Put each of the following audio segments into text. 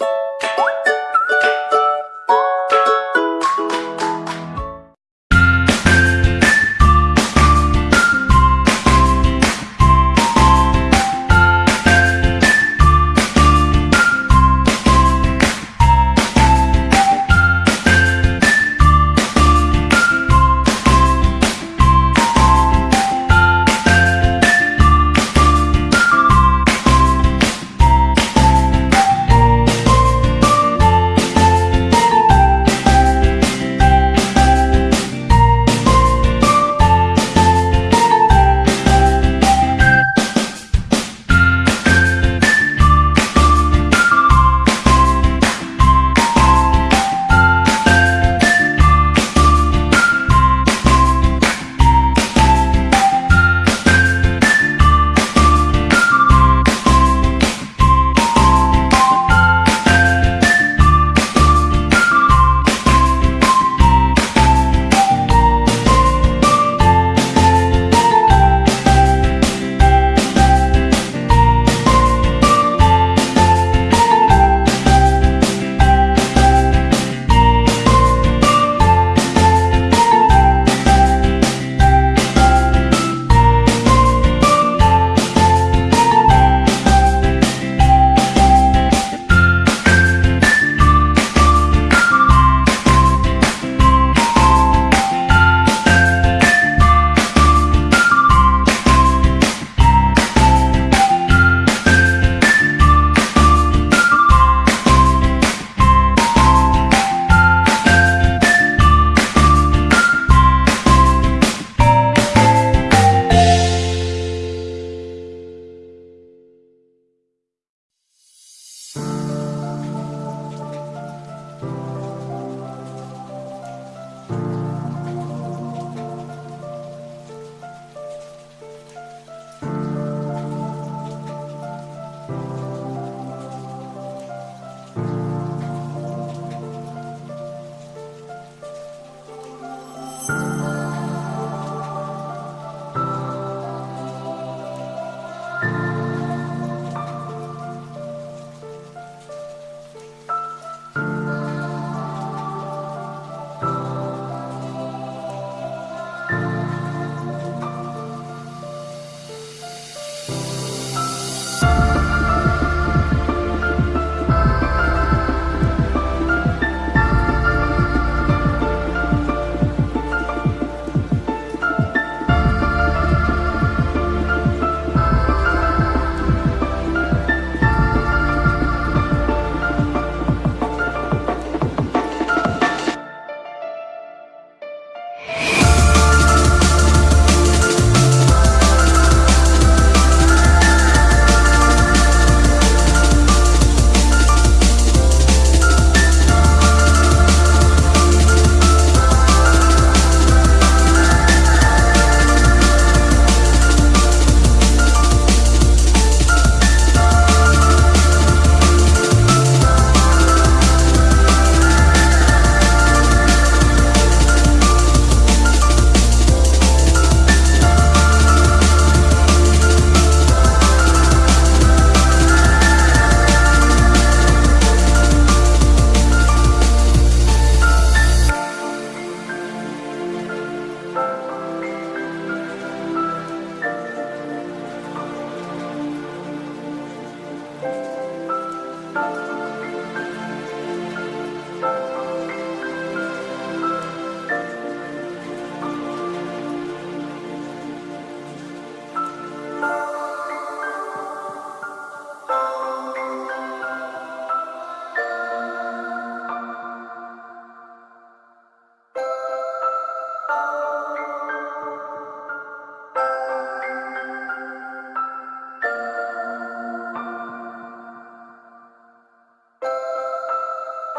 you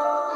oh.